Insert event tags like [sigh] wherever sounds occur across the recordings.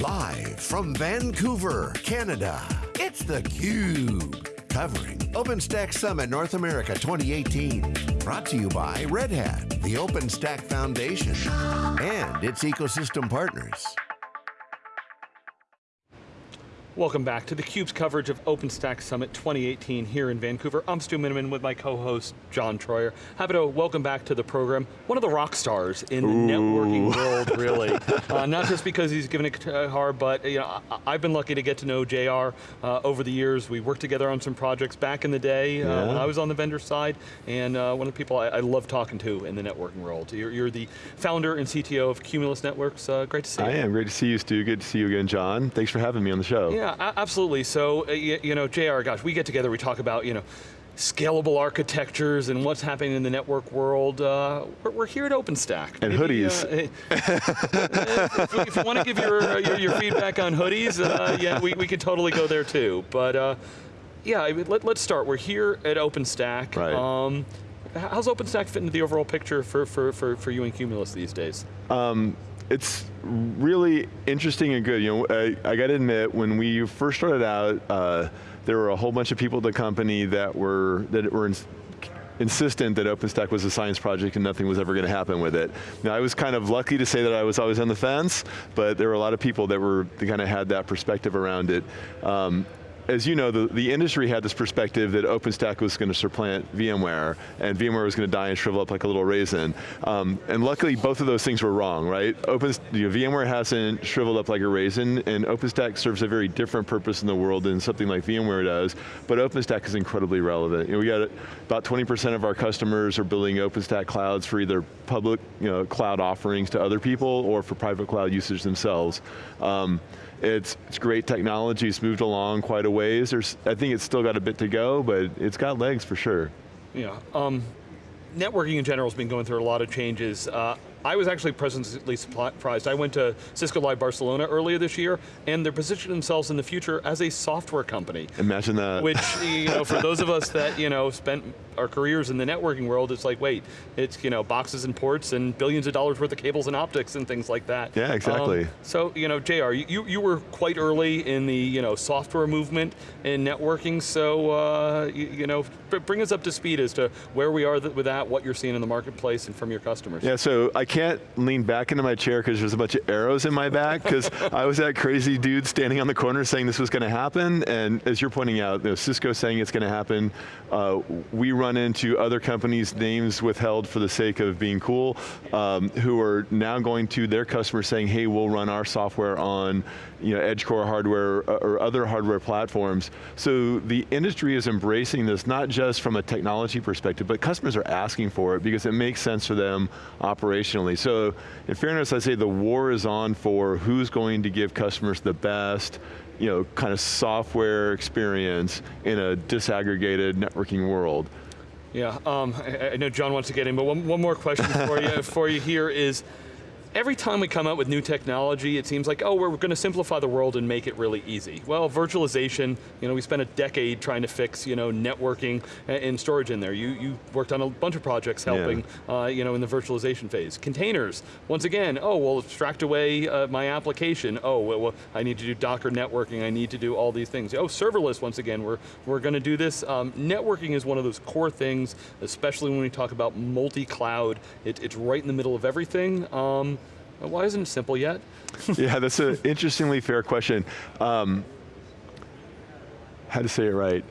Live from Vancouver, Canada, it's theCUBE. Covering OpenStack Summit North America 2018. Brought to you by Red Hat, the OpenStack Foundation, and its ecosystem partners. Welcome back to theCUBE's coverage of OpenStack Summit 2018 here in Vancouver. I'm Stu Miniman with my co-host, John Troyer. Happy to welcome back to the program, one of the rock stars in the networking world, really. [laughs] uh, not just because he's given a guitar, but you know, I, have been lucky to get to know JR uh, over the years. We worked together on some projects back in the day uh, when I was on the vendor side, and uh, one of the people I, I, love talking to in the networking world. You're, you're the founder and CTO of Cumulus Networks. Uh, great to see you. I am, great to see you, Stu. Good to see you again, John. Thanks for having me on the show. Yeah. Yeah, absolutely. So, uh, you, know, JR, gosh, we get together, we talk about, you know, scalable architectures and what's happening in the network world. Uh, we're, we're, here at OpenStack. And Maybe, hoodies. Uh, [laughs] if, if, you want to give your, uh, your, your, feedback on hoodies, uh, yeah, we, we could totally go there too. But uh, yeah, let, us start. We're here at OpenStack. Right. Um, how's OpenStack fit into the overall picture for, for, for, for you and Cumulus these days? Um, it's really interesting and good. You know, I, I got to admit, when we first started out, uh, there were a whole bunch of people at the company that were that were in, insistent that OpenStack was a science project and nothing was ever going to happen with it. Now I was kind of lucky to say that I was always on the fence, but there were a lot of people that were, kind of had that perspective around it. Um, as you know, the, the industry had this perspective that OpenStack was going to supplant VMware, and VMware was going to die and shrivel up like a little raisin. Um, and luckily, both of those things were wrong, right? Open, you know, VMware hasn't shriveled up like a raisin, and OpenStack serves a very different purpose in the world than something like VMware does, but OpenStack is incredibly relevant. You know, we got about 20% of our customers are building OpenStack clouds for either public you know, cloud offerings to other people or for private cloud usage themselves. Um, it's, it's great technology, it's moved along quite a ways. There's, I think it's still got a bit to go, but it's got legs for sure. Yeah, um, networking in general has been going through a lot of changes. Uh, I was actually pleasantly surprised. I went to Cisco Live Barcelona earlier this year, and they're positioning themselves in the future as a software company. Imagine that. Which, you know, for those of us that, you know, spent our careers in the networking world, it's like, wait, it's, you know, boxes and ports and billions of dollars worth of cables and optics and things like that. Yeah, exactly. Um, so, you know, JR, you, you were quite early in the, you know, software movement in networking, so, uh, you, you, know, bring us up to speed as to where we are with that, what you're seeing in the marketplace and from your customers. Yeah, so I can't lean back into my chair because there's a bunch of arrows in my back because I was that crazy dude standing on the corner saying this was going to happen, and as you're pointing out, you know, Cisco saying it's going to happen. Uh, we run into other companies' names withheld for the sake of being cool, um, who are now going to their customers saying, hey, we'll run our software on you know, Edgecore hardware uh, or other hardware platforms. So the industry is embracing this, not just from a technology perspective, but customers are asking for it because it makes sense for them operationally. So in fairness, I say the war is on for who's going to give customers the best, you know, kind of software experience in a disaggregated networking world. Yeah, um, I, I, know John wants to get in, but one, one more question for you, [laughs] for you here is, every time we come out with new technology, it seems like, oh, we're going to simplify the world and make it really easy. Well, virtualization, you know, we spent a decade trying to fix, you know, networking and storage in there. You, you worked on a bunch of projects helping, yeah. uh, you know, in the virtualization phase. Containers, once again, oh, well, abstract away uh, my application. Oh, well, well, I need to do Docker networking, I need to do all these things. Oh, serverless, once again, we're, we're going to do this. Um, networking is one of those core things, especially when we talk about multi-cloud. It, it's right in the middle of everything. Um, why isn't it simple yet? [laughs] yeah, that's an interestingly fair question. Um, how to say it right?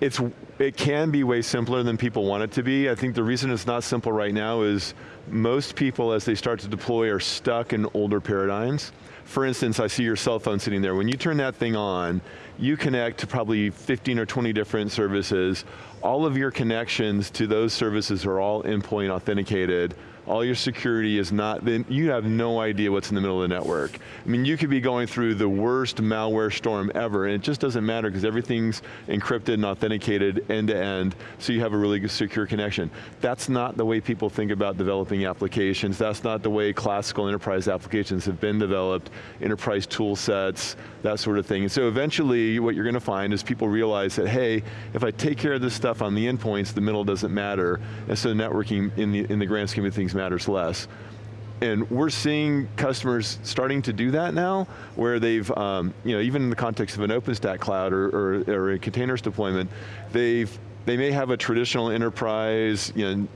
It's, it can be way simpler than people want it to be. I think the reason it's not simple right now is most people as they start to deploy are stuck in older paradigms. For instance, I see your cell phone sitting there. When you turn that thing on, you connect to probably 15 or 20 different services. All of your connections to those services are all endpoint authenticated all your security is not, then you have no idea what's in the middle of the network. I mean, you could be going through the worst malware storm ever, and it just doesn't matter because everything's encrypted and authenticated end to end, so you have a really good secure connection. That's not the way people think about developing applications. That's not the way classical enterprise applications have been developed, enterprise tool sets, that sort of thing. And so eventually, what you're going to find is people realize that, hey, if I take care of this stuff on the endpoints, the middle doesn't matter, and so networking in the, in the grand scheme of things matters less. and we're seeing customers starting to do that now, where they've, um, you know, even in the context of an OpenStack cloud or, or, or a containers deployment, they've, they may have a traditional enterprise, you know,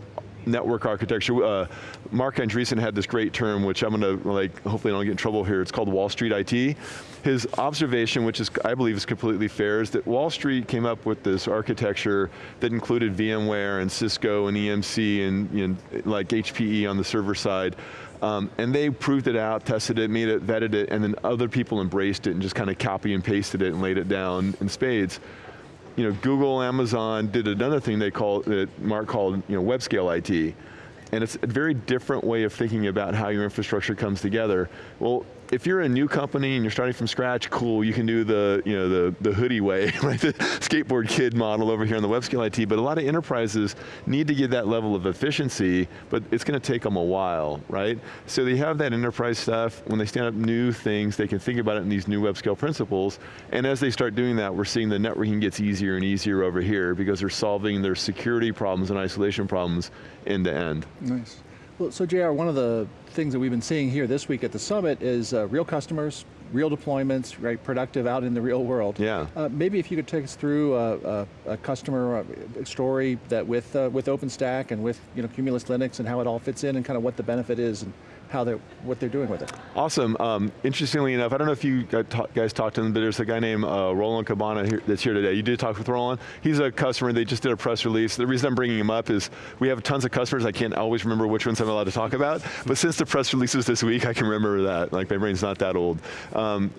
network architecture. Uh, Marc Andreessen had this great term, which I'm going to, like, hopefully I don't get in trouble here, it's called Wall Street IT. His observation, which is, I believe is completely fair, is that Wall Street came up with this architecture that included VMware and Cisco and EMC and you know, like HPE on the server side. Um, and they proved it out, tested it, made it, vetted it, and then other people embraced it and just kind of copy and pasted it and laid it down in spades you know, Google, Amazon did another thing they call, that Marc called, you know, web scale IT. And it's a very different way of thinking about how your infrastructure comes together. Well, if you're a new company and you're starting from scratch, cool, you can do the, you know, the, the hoodie way, [laughs] right? The skateboard kid model over here on the web scale IT, but a lot of enterprises need to get that level of efficiency, but it's going to take them a while, right? So they have that enterprise stuff, when they stand up new things, they can think about it in these new web scale principles, and as they start doing that, we're seeing the networking gets easier and easier over here because they're solving their security problems and isolation problems end to end. Nice. Well, so JR, one of the things that we've been seeing here this week at the summit is uh, real customers, real deployments, right, productive out in the real world. Yeah. Uh, maybe if you could take us through a, a, a customer uh, story that with uh, with OpenStack and with you know Cumulus Linux and how it all fits in and kind of what the benefit is and how they're, what they're doing with it. Awesome, um, interestingly enough, I don't know if you guys talked to them, but there's a guy named uh, Roland Cabana here, that's here today. You did talk with Roland. He's a customer, they just did a press release. The reason I'm bringing him up is we have tons of customers, I can't always remember which ones I'm allowed to talk about, but since the press releases this week, I can remember that, like my brain's not that old. Um,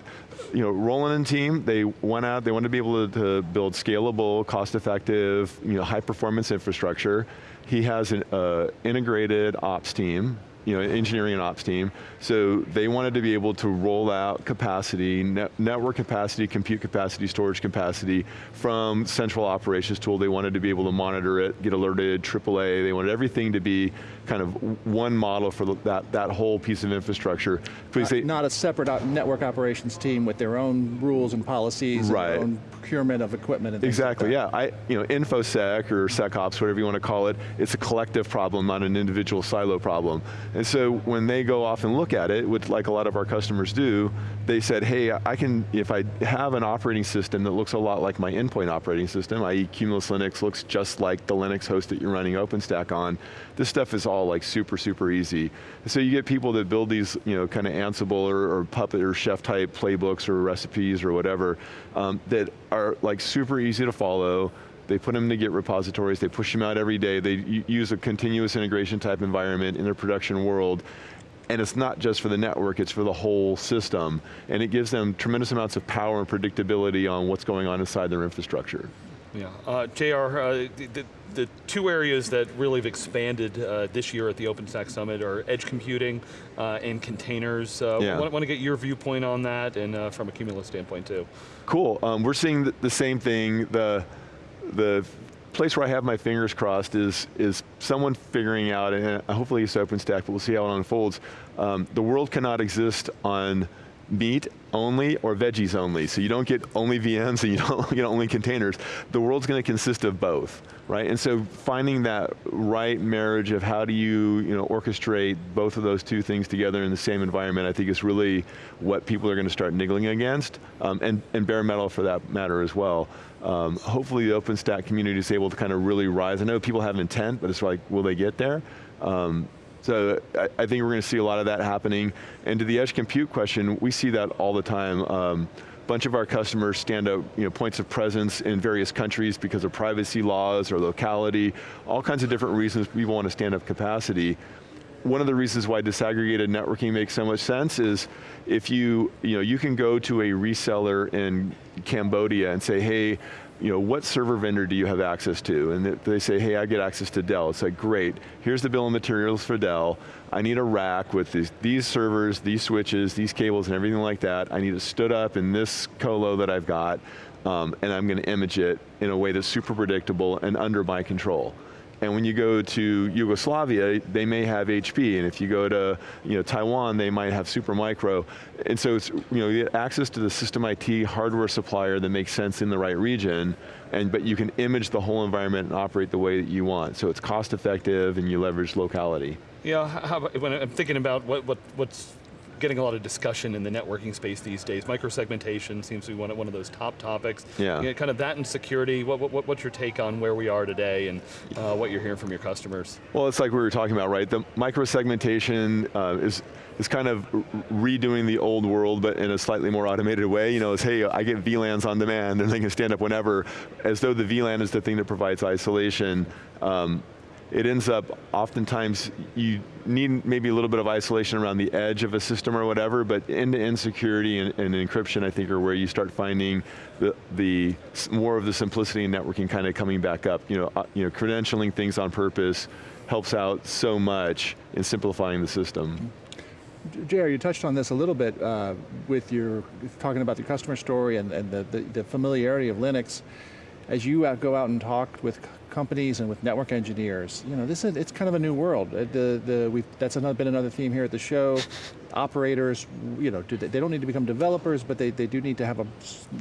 you know, Roland and team, they went out, they wanted to be able to, to build scalable, cost-effective, you know, high-performance infrastructure. He has an uh, integrated ops team you know, engineering and ops team. So they wanted to be able to roll out capacity, net network capacity, compute capacity, storage capacity from central operations tool. They wanted to be able to monitor it, get alerted, AAA. They wanted everything to be kind of one model for that, that whole piece of infrastructure. Not, say, not a separate network operations team with their own rules and policies, right. and procurement of equipment and Exactly, like yeah. I, you know, InfoSec or SecOps, whatever you want to call it, it's a collective problem, not an individual silo problem. And so when they go off and look at it, which like a lot of our customers do, they said, hey, I can, if I have an operating system that looks a lot like my endpoint operating system, i.e. Cumulus Linux looks just like the Linux host that you're running OpenStack on, this stuff is all like super, super easy. So you get people that build these you know, kind of Ansible or, or Puppet or Chef type playbooks or recipes or whatever um, that are like super easy to follow, they put them to Git repositories, they push them out every day, they use a continuous integration type environment in their production world, and it's not just for the network, it's for the whole system, and it gives them tremendous amounts of power and predictability on what's going on inside their infrastructure. Yeah, uh, JR, uh, the, the, two areas that really have expanded uh, this year at the OpenStack Summit are edge computing uh, and containers. Uh, yeah. want, want to get your viewpoint on that and uh, from a Cumulus standpoint too. Cool, um, we're seeing the, the same thing. The, the place where I have my fingers crossed is, is someone figuring out, and hopefully it's OpenStack, but we'll see how it unfolds. Um, the world cannot exist on meat only or veggies only. So you don't get only VMs and you don't [laughs] get only containers. The world's going to consist of both, right? And so finding that right marriage of how do you, you know, orchestrate both of those two things together in the same environment, I think is really what people are going to start niggling against, um, and, and bare metal for that matter as well. Um, hopefully the OpenStack community is able to kind of really rise. I know people have intent, but it's like, will they get there? Um, so I, I, think we're going to see a lot of that happening. And to the edge compute question, we see that all the time. Um, bunch of our customers stand up you know, points of presence in various countries because of privacy laws or locality, all kinds of different reasons people want to stand up capacity. One of the reasons why disaggregated networking makes so much sense is if you, you know, you can go to a reseller in Cambodia and say, hey, you know, what server vendor do you have access to? And they say, hey, I get access to Dell. It's like, great, here's the bill of materials for Dell. I need a rack with these, these servers, these switches, these cables and everything like that. I need it stood up in this colo that I've got, um, and I'm going to image it in a way that's super predictable and under my control. And when you go to Yugoslavia, they may have HP, and if you go to you know, Taiwan, they might have Supermicro. And so it's, you know, you get access to the system IT hardware supplier that makes sense in the right region, and but you can image the whole environment and operate the way that you want. So it's cost effective and you leverage locality. Yeah, how, when I'm thinking about what, what, what's getting a lot of discussion in the networking space these days. Microsegmentation seems to be one of, one of those top topics. Yeah. You know, kind of that and security. What, what, what's your take on where we are today and uh, what you're hearing from your customers? Well, it's like we were talking about, right? The microsegmentation uh, is is kind of redoing the old world, but in a slightly more automated way. You know, it's, hey, I get VLANs on demand, and they can stand up whenever, as though the VLAN is the thing that provides isolation. Um, it ends up, oftentimes, you need maybe a little bit of isolation around the edge of a system or whatever, but end-to-end -end security and, and, encryption, I think, are where you start finding the, the more of the simplicity in networking kind of coming back up. You know, uh, you know, credentialing things on purpose helps out so much in simplifying the system. JR, you touched on this a little bit uh, with your, talking about the customer story and, and the, the, the familiarity of Linux as you go out and talk with companies and with network engineers, you know, this is, it's kind of a new world. Uh, the, the, we've, that's another, been another theme here at the show. Operators, you know, do they, they, don't need to become developers, but they, they do need to have a,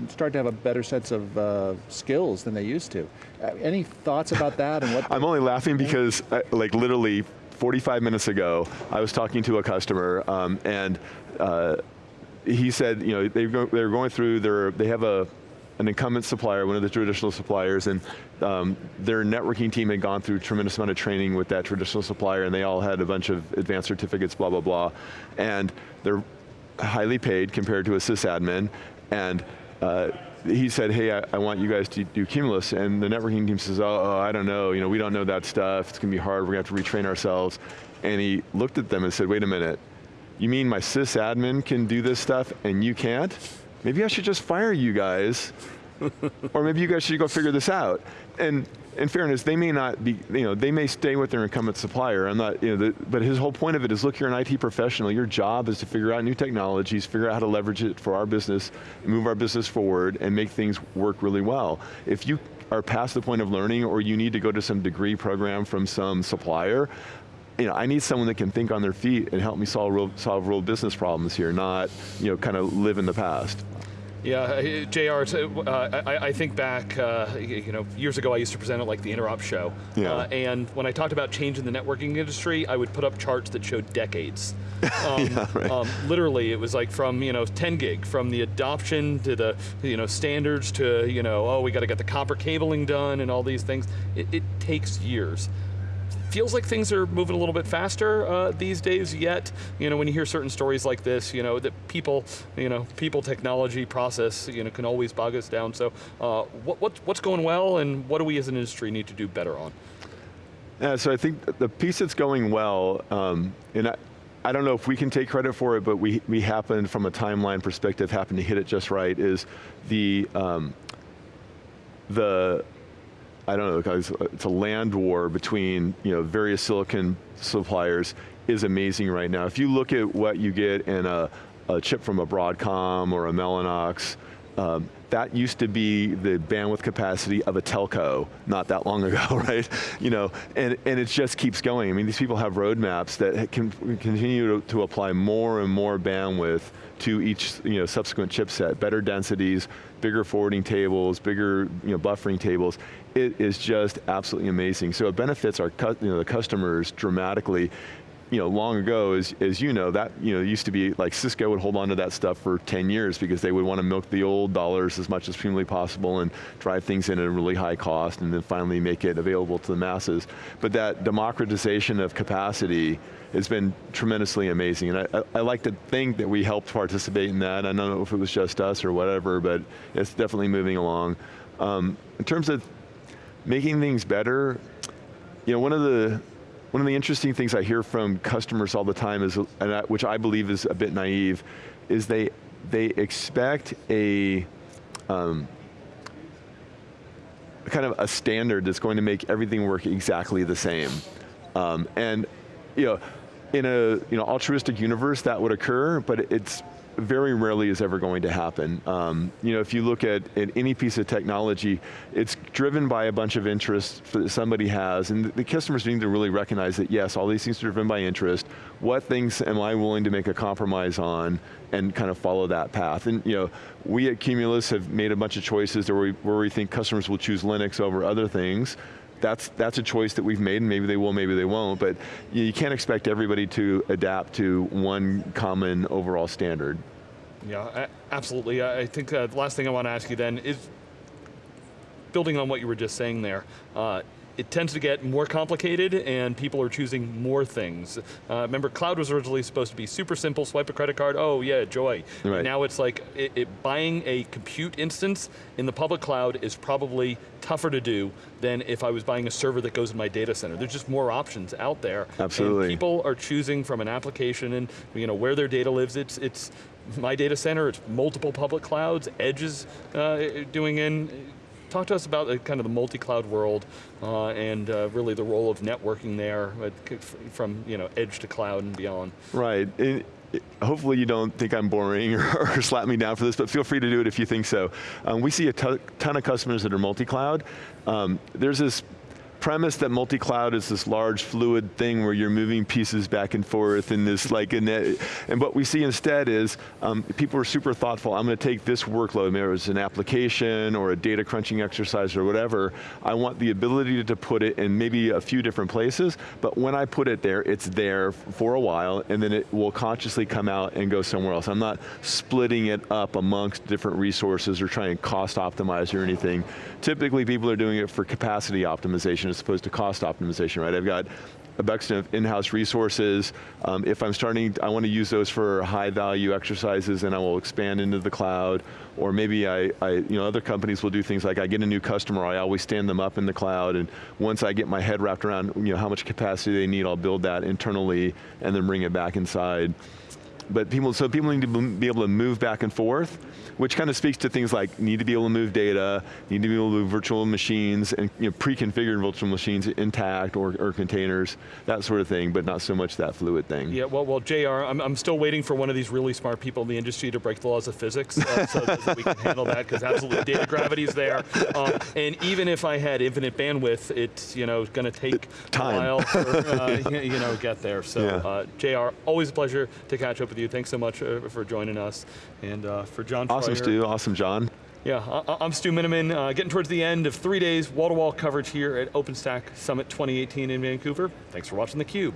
start to have a better sense of uh, skills than they used to. Uh, any thoughts about that and what? [laughs] I'm only laughing because, uh, like literally 45 minutes ago, I was talking to a customer um, and uh, he said, you know, they they're going through their, they have a, an incumbent supplier, one of the traditional suppliers, and um, their networking team had gone through a tremendous amount of training with that traditional supplier, and they all had a bunch of advanced certificates, blah, blah, blah. And they're highly paid compared to a sysadmin, and uh, he said, hey, I, I, want you guys to do Cumulus, and the networking team says, oh, oh, I don't know, you know, we don't know that stuff, it's going to be hard, we're going to have to retrain ourselves. And he looked at them and said, wait a minute, you mean my sysadmin can do this stuff and you can't? Maybe I should just fire you guys, [laughs] or maybe you guys should go figure this out. And in fairness, they may not be, you know, they may stay with their incumbent supplier. I'm not, you know, the, but his whole point of it is, look, you're an IT professional. Your job is to figure out new technologies, figure out how to leverage it for our business, move our business forward, and make things work really well. If you are past the point of learning, or you need to go to some degree program from some supplier, you know, I need someone that can think on their feet and help me solve real, solve real business problems here, not you know, kind of live in the past. Yeah, JR, uh, I, I, think back, uh, you know, years ago I used to present at like the Interop show. Yeah. Uh, and when I talked about change in the networking industry, I would put up charts that showed decades. [laughs] Um, yeah, right. um, literally, it was like from, you know, 10 gig, from the adoption to the, you know, standards to, you know, oh, we got to get the copper cabling done and all these things. It, it takes years feels like things are moving a little bit faster uh, these days yet. You know, when you hear certain stories like this, you know, that people, you know, people, technology, process, you know, can always bog us down. So uh, what, what, what's going well and what do we as an industry need to do better on? Yeah, so I think the piece that's going well, um, and I, I don't know if we can take credit for it, but we, we happened, from a timeline perspective, happened to hit it just right, is the, um, the I don't know, it's uh, a land war between you know various silicon suppliers is amazing right now. If you look at what you get in a, a chip from a Broadcom or a Mellanox, um, that used to be the bandwidth capacity of a telco not that long [laughs] ago, right? You know, and, and it just keeps going. I mean, these people have roadmaps that can continue to, to apply more and more bandwidth to each you know, subsequent chipset, better densities, bigger forwarding tables, bigger you know, buffering tables. It is just absolutely amazing. So it benefits our you know, the customers dramatically you know, long ago, as, as you know, that you know, used to be like Cisco would hold on to that stuff for 10 years because they would want to milk the old dollars as much as humanly possible and drive things in at a really high cost and then finally make it available to the masses. But that democratization of capacity has been tremendously amazing. And I, I, like to think that we helped participate in that. I don't know if it was just us or whatever, but it's definitely moving along. Um, in terms of making things better, you know, one of the one of the interesting things I hear from customers all the time is, I, which I believe is a bit naive, is they, they expect a, um, kind of a standard that's going to make everything work exactly the same. Um, and you know, in a you know, altruistic universe that would occur, but it's very rarely is ever going to happen. Um, you know, if you look at, at any piece of technology, it's driven by a bunch of interests that somebody has, and the customers need to really recognize that yes, all these things are driven by interest. What things am I willing to make a compromise on and kind of follow that path? And you know, we at Cumulus have made a bunch of choices where we, where we think customers will choose Linux over other things that's, that's a choice that we've made, and maybe they will, maybe they won't, but you can't expect everybody to adapt to one common overall standard. Yeah, absolutely. I think uh, the last thing I want to ask you then is, building on what you were just saying there, uh, it tends to get more complicated and people are choosing more things. Uh, remember, cloud was originally supposed to be super simple, swipe a credit card, oh yeah, joy. Right. Now it's like, it, it, buying a compute instance in the public cloud is probably tougher to do than if I was buying a server that goes in my data center. There's just more options out there. Absolutely. And people are choosing from an application and you know, where their data lives, it's, it's my data center, it's multiple public clouds, Edge is uh, doing in Talk to us about uh, kind of the multi-cloud world uh, and uh, really the role of networking there uh, from you know, edge to cloud and beyond. Right. It, hopefully you don't think I'm boring [laughs] or, or, slap me down for this, but feel free to do it if you think so. Um, we see a ton of customers that are multi-cloud. Um, there's this premise that multi-cloud is this large fluid thing where you're moving pieces back and forth and this like, and, and what we see instead is um, people are super thoughtful, I'm going to take this workload, maybe it's an application or a data crunching exercise or whatever, I want the ability to put it in maybe a few different places, but when I put it there, it's there for a while and then it will consciously come out and go somewhere else. I'm not splitting it up amongst different resources or trying to cost optimize or anything. Typically people are doing it for capacity optimization as opposed to cost optimization, right? I've got a bunch of in-house resources. Um, if I'm starting, I want to use those for high value exercises and I will expand into the cloud. Or maybe I, I, you know, other companies will do things like I get a new customer, I always stand them up in the cloud and once I get my head wrapped around you know, how much capacity they need, I'll build that internally and then bring it back inside but people, so people need to be able to move back and forth, which kind of speaks to things like need to be able to move data, need to be able to move virtual machines and you know, pre-configured virtual machines intact or, or, containers, that sort of thing, but not so much that fluid thing. Yeah, well, well JR, I'm, I'm still waiting for one of these really smart people in the industry to break the laws of physics uh, so that we can handle that, because absolutely data gravity's there. Um, and even if I had infinite bandwidth, it's you know, going to take Time. a while for, uh, [laughs] you know, get there. So yeah. uh, JR, always a pleasure to catch up with you. Thanks so much uh, for joining us. And uh, for John Awesome, Stu. Awesome, John. Yeah, I am Stu Miniman, uh, getting towards the end of three days wall-to-wall -wall coverage here at OpenStack Summit 2018 in Vancouver. Thanks for watching theCUBE.